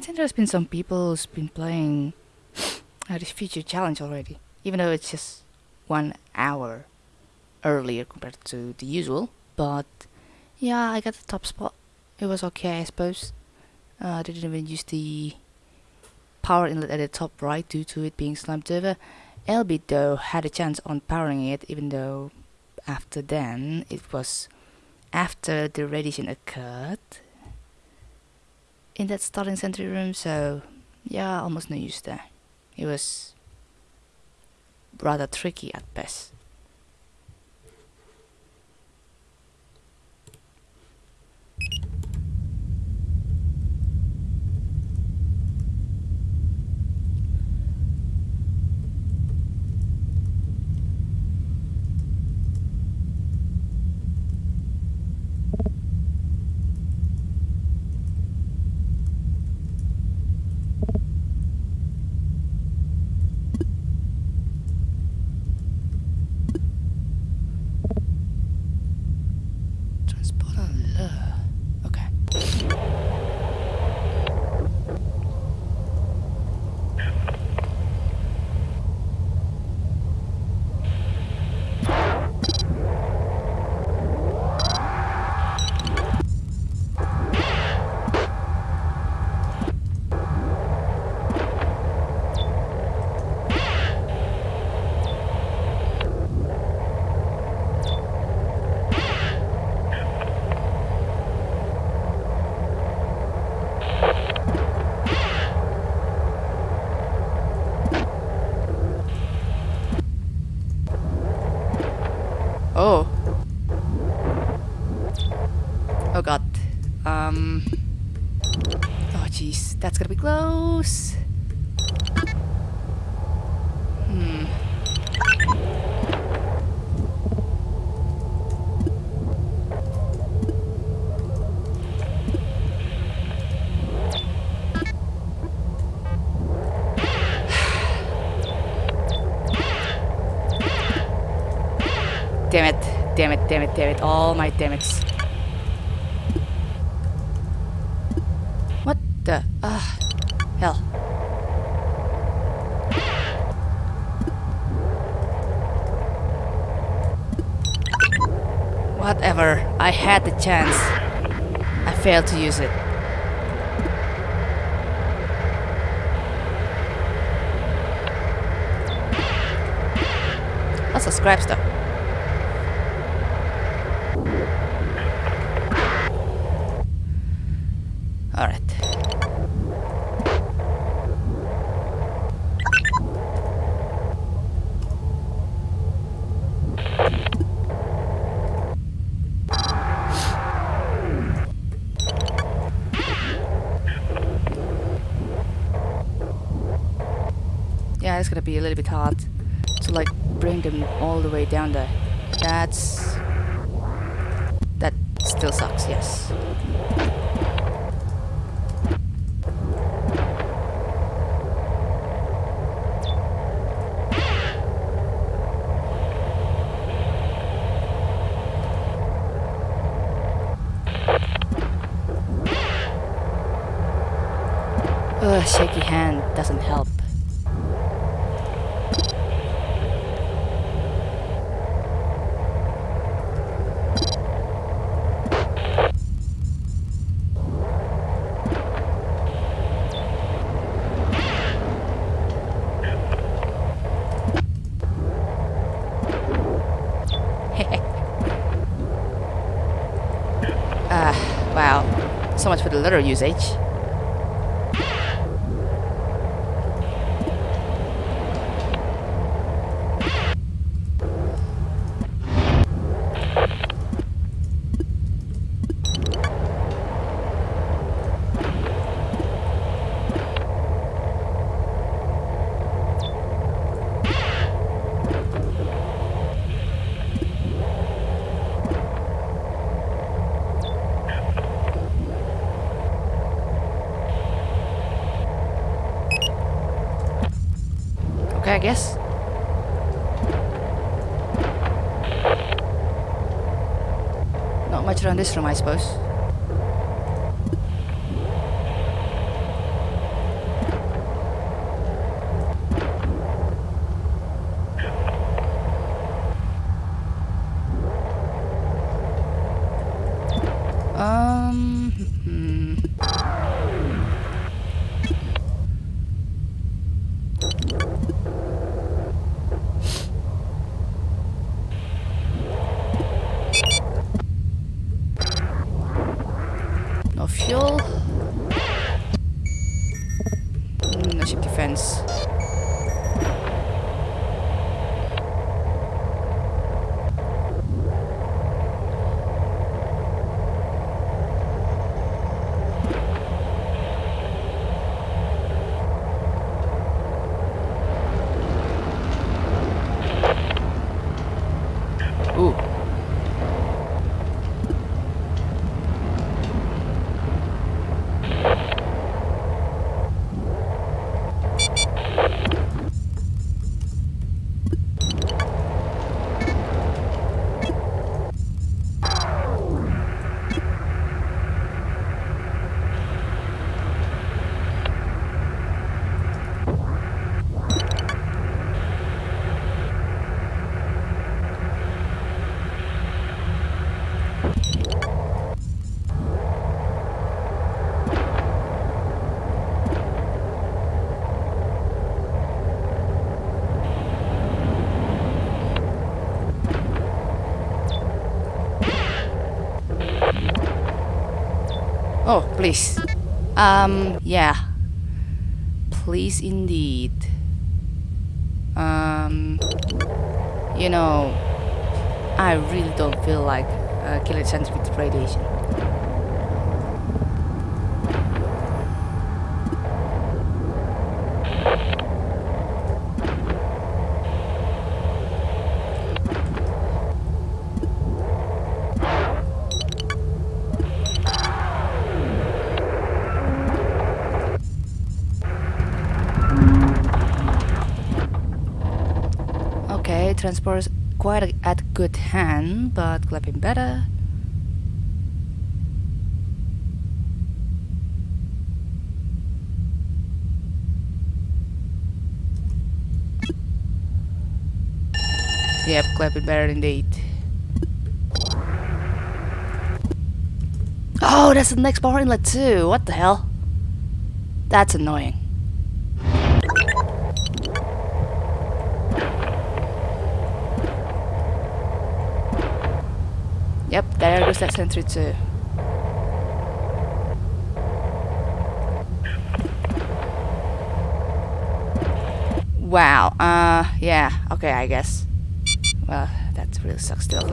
think there's been some people who's been playing uh, this future challenge already, even though it's just one hour earlier compared to the usual. But yeah, I got the top spot. It was okay, I suppose. Uh, I didn't even use the power inlet at the top right due to it being slumped over. Elby though had a chance on powering it, even though after then it was after the radiation occurred in that starting sentry room, so yeah, almost no use there. It was rather tricky at best. Transporter lure. Okay. Oh. Oh god. Um. Oh jeez, that's gonna be close. Hmm. Damn it, damn it, damn it, all my damn it. What the? Ah, hell. Whatever, I had the chance. I failed to use it. Lots of scrap stuff. Alright. Yeah, it's gonna be a little bit hard to like bring them all the way down there. That's... That still sucks, yes. Ugh, shaky hand doesn't help. Ah, wow. So much for the letter usage. I guess. Not much around this room, I suppose. Mm, no ship defense. Ooh. Oh, please. Um, yeah. Please indeed. Um, you know, I really don't feel like uh, killing sentry with radiation. Is quite at good hand, but clapping better. Yep, clapping better indeed. Oh, that's the next power inlet too. What the hell? That's annoying. Yep, there goes that sentry too. Wow, uh, yeah, okay, I guess. Well, that really sucks still.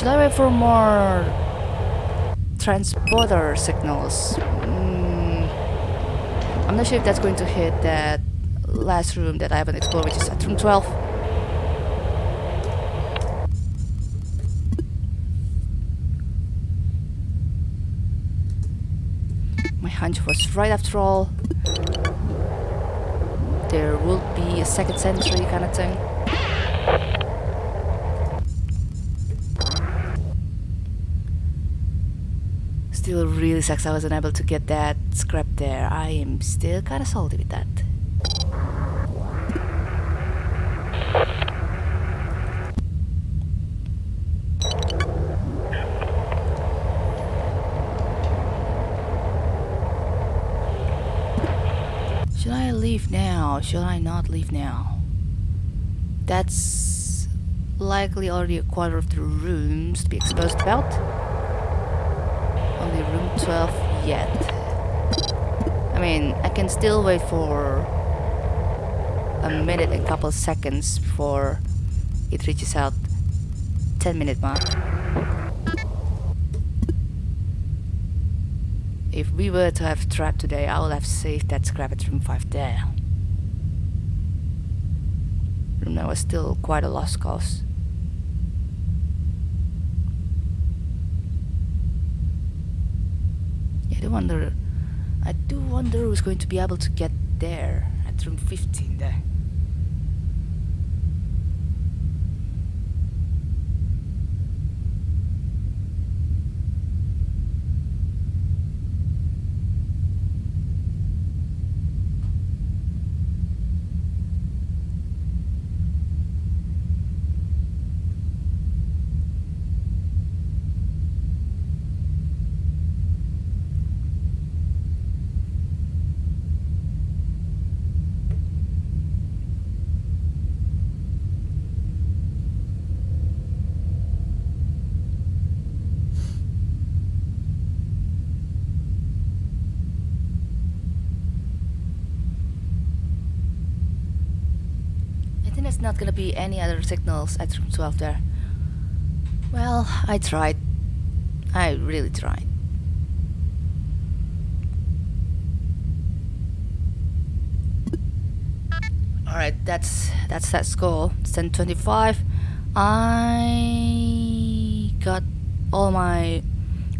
Should I wait for more transporter signals? Mm, I'm not sure if that's going to hit that last room that I haven't explored, which is at room 12. My hunch was right after all. There will be a second sentry kind of thing. Still really sucks I wasn't able to get that scrap there. I am still kinda salty with that. Should I leave now? Should I not leave now? That's likely already a quarter of the rooms to be exposed about. Only room 12 yet. I mean, I can still wait for a minute and couple seconds before it reaches out 10 minute mark. If we were to have trapped today, I would have saved that scrap at room 5 there. Room 9 was still quite a lost cause. Yeah, I do wonder. I do wonder who's going to be able to get there at room 15 there. There's not gonna be any other signals at room 12 there. Well, I tried. I really tried. Alright, that's that's that score. It's 1025. I got all my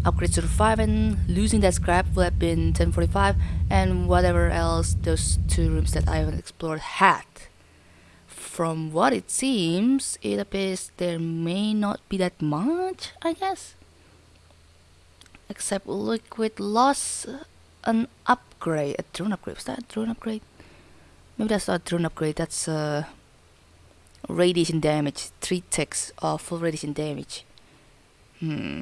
upgrades to 5 and losing that scrap would have been 1045 and whatever else those two rooms that I haven't explored had. From what it seems, it appears there may not be that much, I guess. Except Liquid lost an upgrade, a drone upgrade. Was that a drone upgrade? Maybe that's not a drone upgrade, that's uh, radiation damage. 3 ticks of full radiation damage. Hmm.